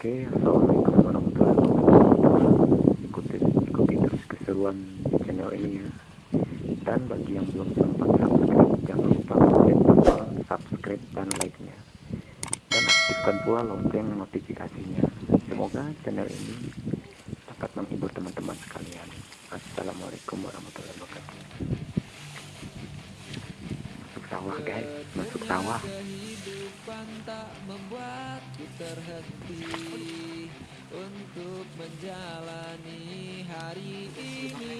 Oke, assalamualaikum warahmatullahi wabarakatuh. Ikuti, ikuti terus keseruan di channel ini ya. Dan bagi yang belum sempat subscribe, jangan lupa klik tombol subscribe dan like-nya. Dan aktifkan pula lonceng notifikasinya. Semoga channel ini dapat menghibur teman-teman sekalian. Assalamualaikum warahmatullahi wabarakatuh. Sawah guys, masuk sawah. Untuk menjalani hari ini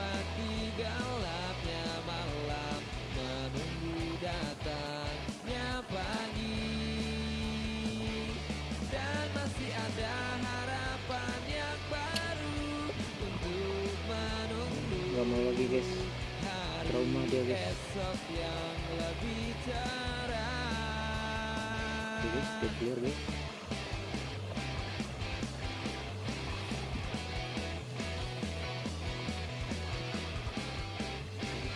menunggu gak mau lagi guys. Trauma dia guys. Guys dia keluar guys.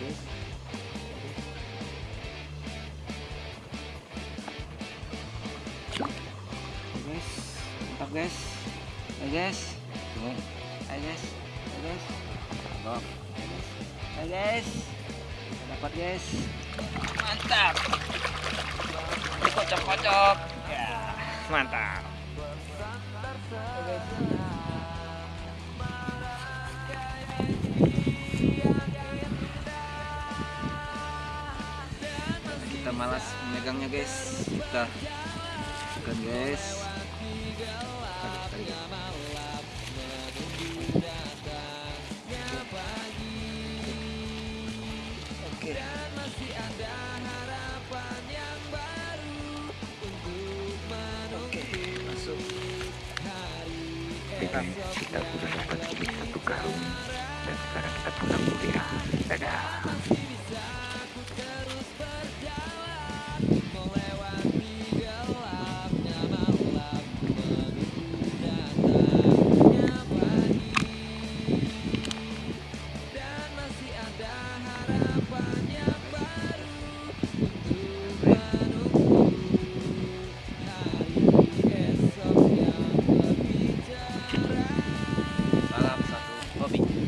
Guys. Guys. Guys. Guys. Ayo guys ayo guys. Guys dapat guys? Mantap. Kocok-kocok. Ya. Mantap. Kita malas memegangnya guys. Kita kan guys. Tarik, tarik, oke masuk guys, kita sudah dapat sedikit satu karung dan sekarang kita pulang ya. Dadah. Bobby.